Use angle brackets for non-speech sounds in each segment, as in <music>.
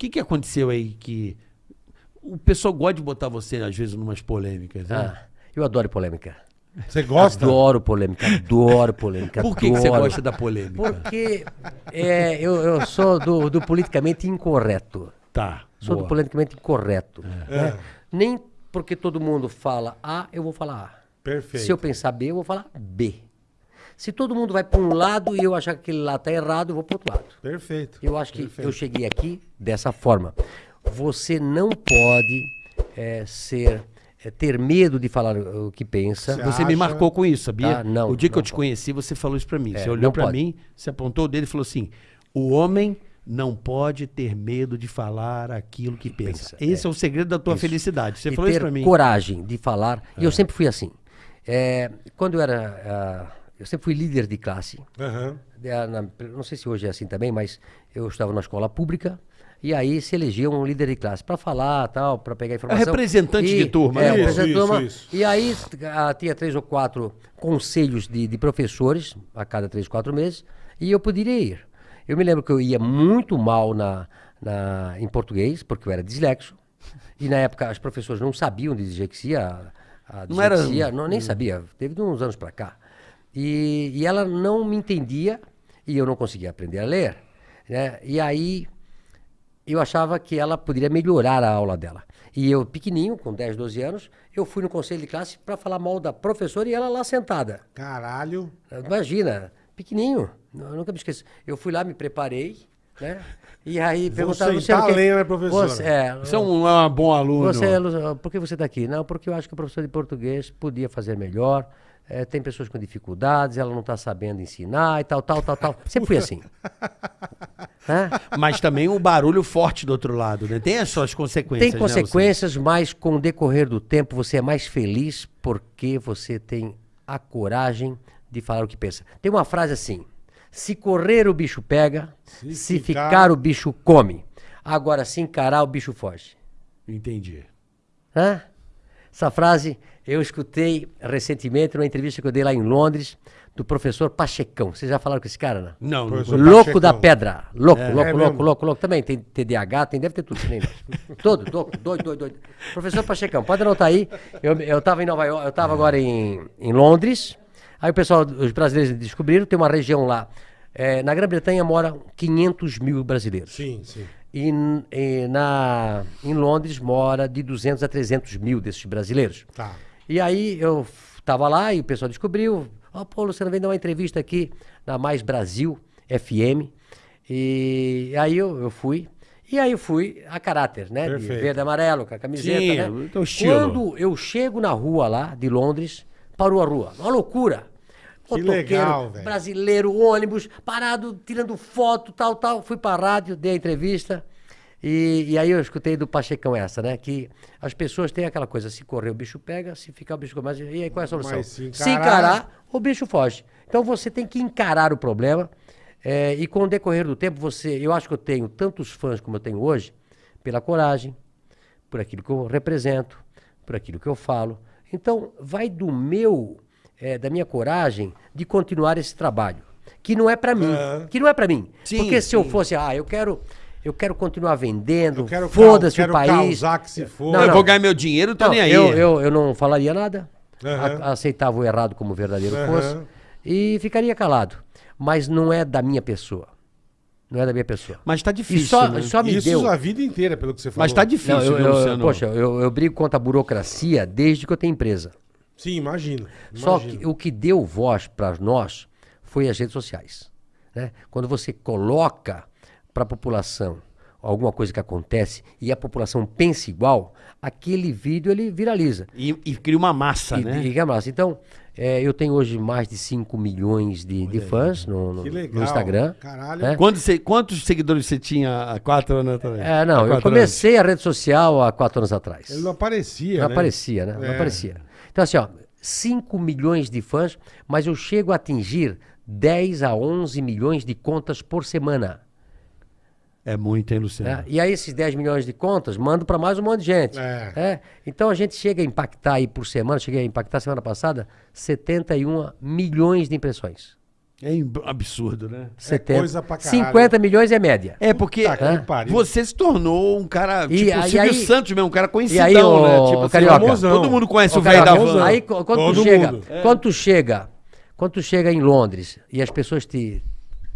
que, que aconteceu aí que. O pessoal gosta de botar você, às vezes, numas polêmicas, né? Ah, eu adoro polêmica. Você gosta? Adoro polêmica, adoro polêmica. Por que, que você adoro. gosta da polêmica? Porque é, eu, eu sou do, do politicamente incorreto. Tá. Sou boa. do politicamente incorreto. É. né? Nem porque todo mundo fala A, eu vou falar A. Perfeito. Se eu pensar B, eu vou falar B. Se todo mundo vai para um lado e eu achar que aquele lá está errado, eu vou para outro lado. Perfeito. Eu acho que Perfeito. eu cheguei aqui dessa forma. Você não pode é, ser, é, ter medo de falar o que pensa. Você Você me marcou com isso, sabia? Ah, não, o dia que eu não te pode. conheci, você falou isso pra mim. É, você olhou não pra pode. mim, você apontou o dedo e falou assim: o homem não pode ter medo de falar aquilo que pensa. pensa, Esse é. o segredo da tua Isso. felicidade. Você e falou ter isso pra mim. coragem de falar. E eu sempre fui assim. É, quando eu era. Ah, eu sempre fui líder de classe. Aham. É, na- não sei se hoje é assim também, mas eu estava na escola pública. E aí se elegia um líder de classe para falar, tal, para pegar informação. representante de turma, é, né? representante de Isso, turma. isso, isso. E aí ah, tinha três ou quatro conselhos de, de professores a cada três, quatro meses, e eu poderia ir. Eu me lembro que eu ia muito mal na, na, em português, porque eu era dislexo. E na época as professoras não sabiam de dislexia. A, a Não era- dislexia, não, nem sabia, teve de uns anos para cá. E, e ela não me entendia e eu não conseguia aprender a ler. Né? E aí eu achava que ela poderia melhorar a aula dela. E eu, pequenininho, com 10, 12 anos, eu fui no conselho de classe para falar mal da professora e ela lá sentada. Caralho. Imagina, pequenininho, eu nunca me esqueço. Eu fui lá, me preparei, né? E aí perguntaram... sentar Luciano, a lenha, né, professora? Você, é, Você é um, é um bom aluno. você, é por que você está aqui? Não, porque eu acho que o professor de português podia fazer melhor. eh, tem pessoas com dificuldades, ela não está sabendo ensinar e tal, tal, tal, tal. <laughs> Sempre fui assim. Hã? Mas também o barulho forte do outro lado, né? Tem as suas consequências. Tem né, consequências, mas com o decorrer do tempo você é mais feliz porque você tem a coragem de falar o que pensa. Tem uma frase assim: se correr o bicho pega, Se se, ficar- ficar... o bicho come. Agora, se encarar o bicho foge. Entendi. Hã? Essa frase eu escutei recentemente numa entrevista que eu dei lá em Londres do professor Pachecão. Vocês já falaram com esse cara, não? Não, não Professor Louco Pachecão. da pedra. Louco, louco, É louco, louco, louco. Também tem TDAH, tem, deve ter tudo. Nem nós. <laughs> Todo, louco, doido, doido, doido. Professor Pachecão, pode anotar aí. Eu, eu tava em Nova York, eu tava agora em, em Londres. Aí o pessoal, os brasileiros descobriram, tem uma região lá. eh, na Grã-Bretanha moram 500 mil brasileiros. Sim, sim. E, e na, em Londres mora de 200 a 300 mil desses brasileiros. Tá. E aí eu f- tava lá e o pessoal descobriu. Ó, pô, Luciano, vem dar uma entrevista aqui na Mais Brasil FM. E aí eu, eu fui. E aí eu fui a caráter, né? De Perfeito. verde e amarelo, com a camiseta, Sim, né? o teu estilo. Quando eu chego na rua lá, de Londres, parou a rua. Uma loucura. Que Motoqueiro, legal, brasileiro, ônibus, parado, tirando foto, tal, tal. Fui pra rádio, dei a entrevista. E, e aí eu escutei do Pachecão essa, né? Que as pessoas têm aquela coisa, se correr o bicho pega, se ficar o bicho começa. E aí qual é a solução? Mas se se encarar- encarar, o bicho foge. Então você tem que encarar o problema. eh, e com o decorrer do tempo, você. Eu acho que eu tenho tantos fãs como eu tenho hoje, pela coragem, por aquilo que eu represento, por aquilo que eu falo. Então, vai do meu, eh, da minha coragem de continuar esse trabalho, que não é para mim, Aham. que não é para mim. Sim, Porque se eu sim. fosse, ah, eu quero, eu quero continuar vendendo, Eu quero foda-se o país. causar que se for. Não, eu não. vou ganhar meu dinheiro, tô Não, nem aí. Eu, eu, eu não falaria nada, Aham. a- aceitava o errado como verdadeiro Aham. fosse e ficaria calado. Mas não é da minha pessoa. Não é da minha pessoa. Mas tá E difícil. só, né? só me Isso deu. a vida inteira, pelo que você falou. Mas tá difícil, Não, eu, eu- Luciano? poxa, eu, eu brigo contra a burocracia desde que eu tenho empresa. Sim, imagino. Só que o que deu voz para nós foi as redes sociais. né? Quando você coloca para a população alguma coisa que acontece e a população pensa igual, aquele vídeo ele viraliza. E, e cria uma massa, E, né? e, que massa. Então, é, eu tenho hoje mais de 5 milhões de, de fãs no, no- Que no legal. Instagram. Caralho. né? Quantos, quantos seguidores você tinha há quatro anos atrás? É, não, eu comecei a rede social há quatro anos atrás. Ele não aparecia, Não né? aparecia, né? Não É. aparecia. Então, assim, ó, 5 milhões de fãs, mas eu chego a atingir 10 a 11 milhões de contas por semana. É muito, hein, Luciano? né? E aí, esses 10 milhões de contas, mando para mais um monte de gente. É. É. Então, a gente chega a impactar aí por semana, cheguei a impactar semana passada, 71 milhões de impressões. É absurdo, né? 70. coisa pra caralho. 50 milhões é média. É porque Puta é, pariu. você se tornou um cara, E tipo, o aí- Silvio aí- Santos mesmo, um cara conhecidão, aí, ô, né? Tipo, assim, Carioca. famosão. todo mundo conhece Ô, o velho da van. Aí quando Todo tu chega, mundo. quando tu chega, quando tu chega em Londres e as pessoas te,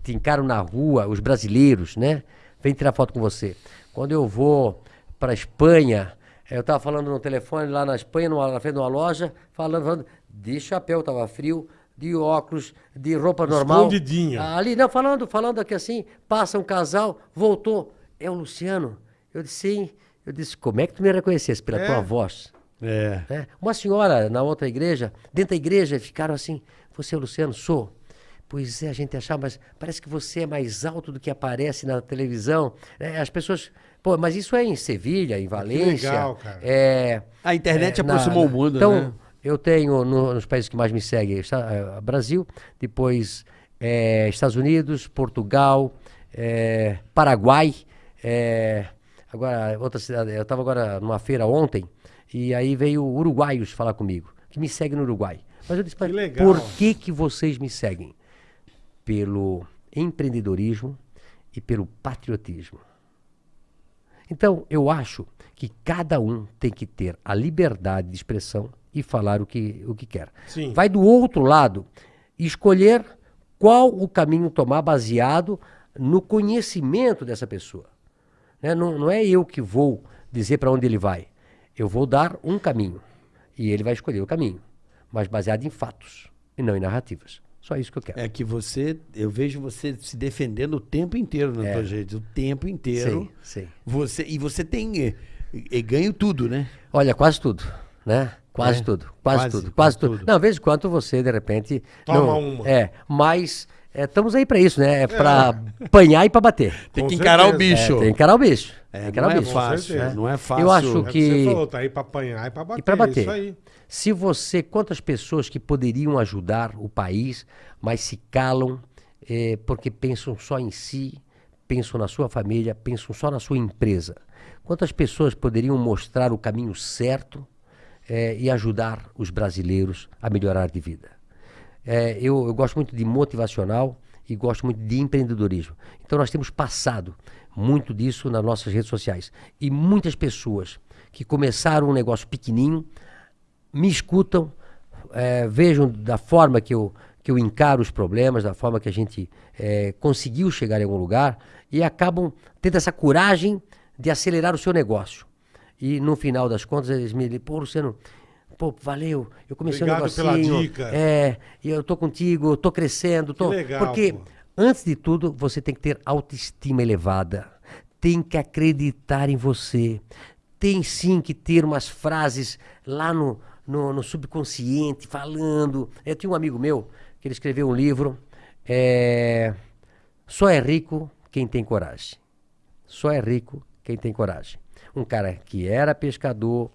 te encaram na rua, os brasileiros, né? Vem tirar foto com você. Quando eu vou para Espanha, eu tava falando no telefone lá na Espanha, numa, na frente de uma loja, falando, falando de chapéu, tava frio, de óculos, de roupa normal. Escondidinho. Ali, não, falando, falando aqui assim, passa um casal, voltou. É o Luciano. Eu disse, sim. Eu disse, como é que tu me reconhecesse pela É. tua voz? É. né? Uma senhora na outra igreja, dentro da igreja, ficaram assim: Você é o Luciano? Sou. Pois é, a gente achava, mas parece que você é mais alto do que aparece na televisão. É, as pessoas. Pô, mas isso é em Sevilha, em Valência. legal, cara. É, A internet é, aproximou o mundo, então, né? Eu tenho no- nos países que mais me seguem, está- é, Brasil, depois é, Estados Unidos, Portugal, é, Paraguai, é, agora outra cidade. Eu estava agora numa feira ontem e aí veio uruguaios falar comigo, que me seguem no Uruguai. Mas eu disse, "Mas legal." por que que vocês me seguem? Pelo empreendedorismo e pelo patriotismo. Então, eu acho que cada um tem que ter a liberdade de expressão e falar o que, o que quer. Sim. Vai do outro lado escolher qual o caminho tomar baseado no conhecimento dessa pessoa. Né? Não, não é eu que vou dizer para onde ele vai. Eu vou dar um caminho e ele vai escolher o caminho, mas baseado em fatos e não em narrativas. Só isso que eu quero. É que você, eu vejo você se defendendo o tempo inteiro na tua gente, o tempo inteiro. Sim, sim. Você, e você tem eh, eh, ganho tudo, né? Olha, quase tudo, né? Quase É? tudo, quase, Quase, tudo, quase tudo. tudo. Não, vez em quando você, de repente... Toma não- uma. É, mas é, estamos aí pra isso, né? É pra apanhar e pra bater. Tem que encarar o bicho. É, tem que encarar o bicho. É, tem que não encarar é o bicho. fácil, certeza. não é fácil. Eu acho É o que que- você falou, tá aí pra apanhar e pra bater. E pra bater. Isso aí. Se você, quantas pessoas que poderiam ajudar o país, mas se calam porque pensam só em si, pensam na sua família, pensam só na sua empresa. Quantas pessoas poderiam mostrar o caminho certo eh, e ajudar os brasileiros a melhorar de vida? É, eu, eu gosto muito de motivacional e gosto muito de empreendedorismo. Então nós temos passado muito disso nas nossas redes sociais. E muitas pessoas que começaram um negócio pequenininho me escutam, é, vejam da forma que eu, que eu encaro os problemas, da forma que a gente é, conseguiu chegar em algum lugar e acabam tendo essa coragem de acelerar o seu negócio. E no final das contas eles me dizem, pô, Luciano, pô, valeu, eu comecei Obrigado um pela negocinho. dica. É, eu tô contigo, tô crescendo. Tô... Que legal, Porque, pô. antes de tudo, você tem que ter autoestima elevada. Tem que acreditar em você. Tem sim que ter umas frases lá no, no, no subconsciente, falando. Eu tinha um amigo meu que ele escreveu um livro. é, Só é rico quem tem coragem. Só é rico quem tem coragem. Um cara que era pescador,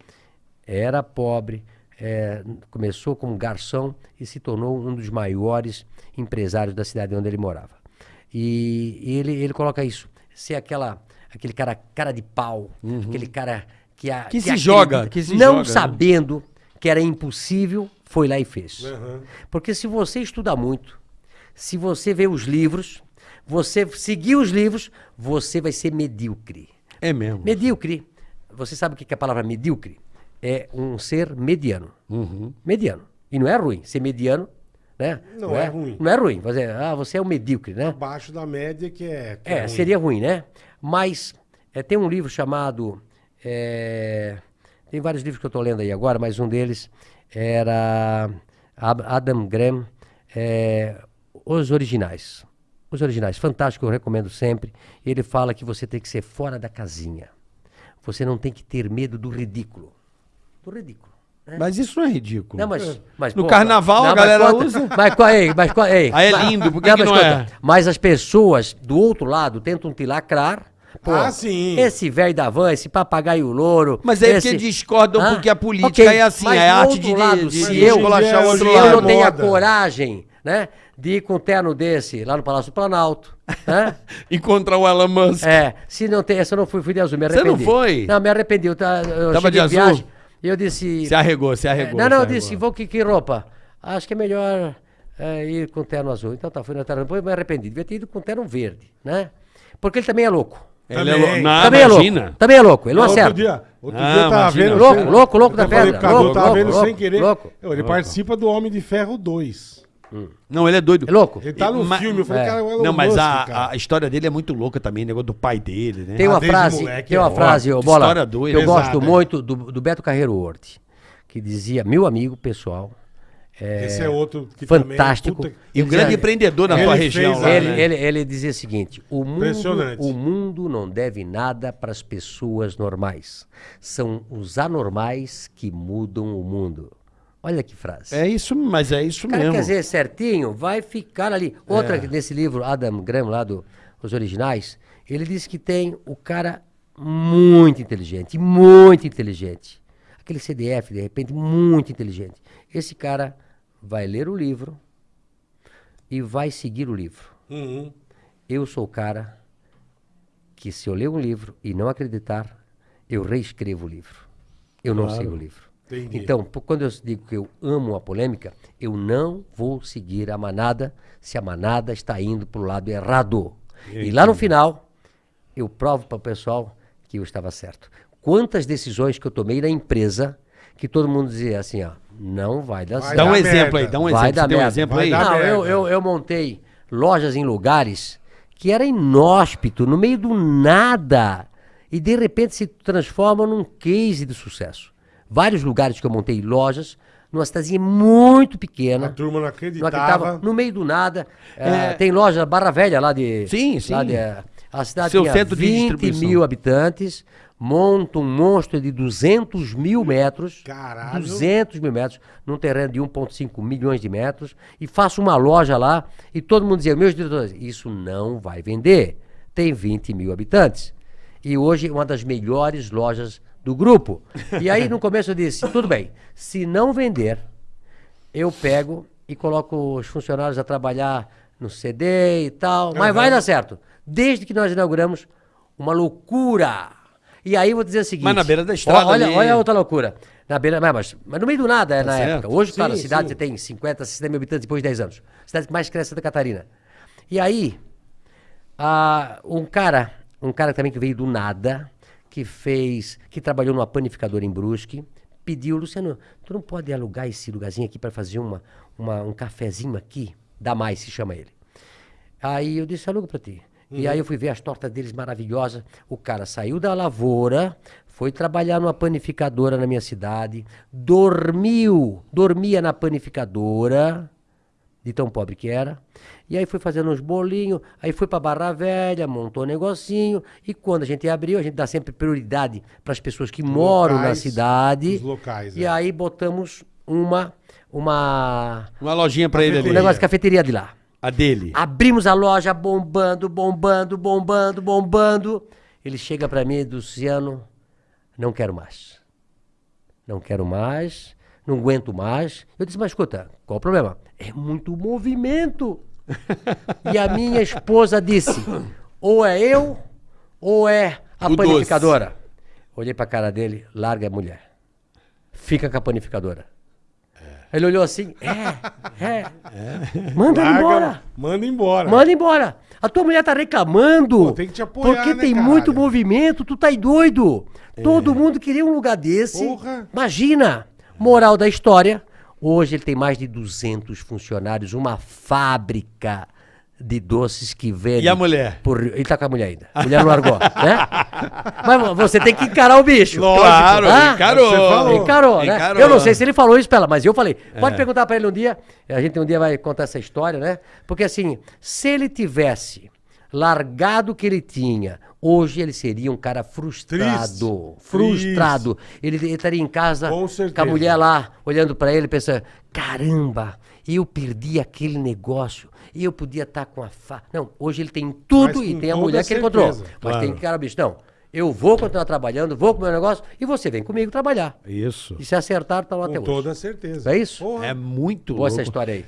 era pobre, é, começou como garçom e se tornou um dos maiores empresários da cidade onde ele morava. E, e ele, ele coloca isso, ser aquela, aquele cara, cara de pau, aquele cara que, a, Uhum. Que se joga, que se não joga, né? sabendo que era impossível, foi lá e fez. Aham. Porque se você estuda muito, se você vê os livros, você seguir os livros, você vai ser medíocre. É mesmo. Medíocre. Você sabe o que é a palavra medíocre? É um ser mediano. Uhum. Mediano. E não é ruim. Ser mediano, né? Não é ruim. Não é ruim. Você, ah, você é um medíocre, né? Abaixo da média que é. que É, ruim. seria ruim, né? Mas é, tem um livro chamado. é, tem vários livros que eu estou lendo aí agora, mas um deles era Adam Graham, é, Os Originais. Os Originais, fantástico, eu recomendo sempre. Ele fala que você tem que ser fora da casinha. Você não tem que ter medo do ridículo. Do ridículo. né? Mas isso não é ridículo. Não, mas, mas, No pô, carnaval a mas galera conta- usa. Mas, co- ei, mas, co- ei, Ah, é mas- lindo, por que que mas não conta, é? Mas as pessoas do outro lado tentam te lacrar. Pô, Ah, sim. Esse velho da van, esse papagaio louro. Mas é esse... porque discordam Hã? porque a política Ok, é assim, mas é do arte outro de, lado, de, se de eu- se é eu não tenho a coragem, né, de ir com um terno desse lá no Palácio do Planalto, né? <laughs> Encontrar o Elon Musk. É, se não tem, essa eu não fui, fui de azul, me Você não arrependi. foi? Não, me arrependi. Eu, eu Tava de azul? viagem e eu disse... Se arregou, se arregou. não, não, se eu disse, vou que, que roupa? Acho que é melhor é, ir com terno azul. Então tá, fui no terno, depois me arrependi. Devia ter ido com terno verde, né? Porque ele também é louco. Ele é Também. lou- Não, também é imagina. louco. Também é louco. Ele não outro acerta. dia, outro Ah, dia eu tava imagina. vendo. Louco, louco, louco da pedra. Louco, louco, vendo sem louco, querer. louco. Ele participa do Homem de Ferro 2. Não, ele é doido. É louco. Ele tá no Ma- filme, eu falei, é. cara, é o Elon Não, mas Musk, a, a história dele é muito louca também, negócio do pai dele, né? Tem Ah, uma desde frase, moleque tem é uma bom. frase, História Bola, doida. que eu gosto é. muito do, do Beto Carreiro Horti, que dizia, meu amigo pessoal, Esse é outro que fantástico. também, puta- E um grande empreendedor na Ele fez região. lá, ele, né? ele, ele dizia o seguinte: o mundo, Impressionante. o mundo não deve nada para as pessoas normais. São os anormais que mudam o mundo. Olha que frase. É isso, mas é isso o cara mesmo. quer dizer certinho, vai ficar ali. Outra, que nesse livro, Adam Graham, lá do Os Originais, ele diz que tem o cara muito inteligente, muito inteligente. Aquele CDF, de repente, muito inteligente. Esse cara vai ler o livro e vai seguir o livro. Uhum. Eu sou o cara que se eu ler um livro e não acreditar, eu reescrevo o livro. Eu não sigo o livro. Entendi. Então, quando eu digo que eu amo a polêmica, eu não vou seguir a manada se a manada está indo para o lado errado. E lá no final, eu provo para o pessoal que eu estava certo. Quantas decisões que eu tomei na empresa que todo mundo dizia assim, ó, não vai dar Vai certo. Dá um dar exemplo merda. aí, dá um Vai exemplo. dar um exemplo Vai aí? dar Não, eu, eu, eu montei lojas em lugares que era inóspito, no meio do nada. E de repente se transforma num case de sucesso. Vários lugares que eu montei lojas, numa cidadezinha muito pequena. A turma não não acreditava. acreditava, no meio do nada. Eh, tem loja Barra Velha lá de. Sim, sim. lá de, eh, a cidade Seu tinha centro de 20 distribuição. mil habitantes, monta um monstro de 200 mil metros. Caralho. 200 mil metros, num terreno de 1,5 milhões de metros, e faço uma loja lá, e todo mundo dizia, meus diretores, isso não vai vender. Tem 20 mil habitantes. E hoje é uma das melhores lojas do grupo. E aí no começo eu disse, tudo bem, se não vender, eu pego e coloco os funcionários a trabalhar no CD e tal, mas vai dar certo. Desde que nós inauguramos, uma loucura. E aí vou dizer o seguinte. Mas na beira da estrada Olha, ali- olha a outra loucura. Na beira, mas, mas, no meio do nada é na certo. época. Hoje, claro, a Sim, cidade sim. tem 50, 60 mil habitantes depois de 10 anos. Cidade que mais cresce é Santa Catarina. E aí, ah, um cara, um cara também que veio do nada, que fez, que trabalhou numa panificadora em Brusque, pediu, Luciano, tu não pode alugar esse lugarzinho aqui para fazer uma, uma- um cafezinho aqui? Dá mais, se chama ele. Aí eu disse, aluga pra ti. E aí eu fui ver as tortas deles maravilhosas. O cara saiu da lavoura, foi trabalhar numa panificadora na minha cidade, dormiu, dormia na panificadora, de tão pobre que era. E aí foi fazendo uns bolinhos, aí foi pra Barra Velha, montou um negocinho. E quando a gente abriu, a gente dá sempre prioridade para as pessoas que moram na locais, cidade. os locais, E é. aí botamos uma, uma, Uma lojinha pra ele um ali. negócio de cafeteria de lá. A dele. Abrimos a loja bombando, bombando, bombando, bombando. Ele chega para mim, Luciano, não quero mais. Não quero mais, não aguento mais. Eu disse, mas escuta, qual o problema? É muito movimento. e a minha esposa disse, ou é eu, ou é a O doce. panificadora. Olhei pra cara dele, larga a mulher. Fica com a panificadora. Ele olhou assim, é, é. Manda ela Larga, embora. Manda embora. Manda embora. A tua mulher tá reclamando. Pô, tem que te apoiar, Porque né, tem caralho? muito movimento, tu tá aí doido. Todo mundo queria um lugar desse. Porra. Imagina. Moral da história. Hoje ele tem mais de 200 funcionários, uma fábrica de doces que vende. E a mulher? Por... Ele tá com a mulher ainda. A mulher não largou, <laughs> né? Mas você tem que encarar o bicho. Claro, Ah, encarou. Encarou, né? Encarou. Eu não sei se ele falou isso pra ela, mas eu falei. É. Pode perguntar pra ele um dia. A gente um dia vai contar essa história, né? Porque assim, se ele tivesse largado que ele tinha, hoje ele seria um cara frustrado. Triste. Frustrado. Ele, ele estaria em casa Com com, a mulher lá, olhando pra ele, pensando: caramba, eu perdi aquele negócio. E eu podia estar com a fa... Não, hoje ele tem tudo Mas e com tem a mulher que ele encontrou. Mas claro. tem que, cara, bicho, não. Eu vou continuar trabalhando, vou com o meu negócio e você vem comigo trabalhar. Isso. E se acertar, tá lá Com até hoje. toda certeza. É isso? Porra. É muito Boa louco. essa história aí.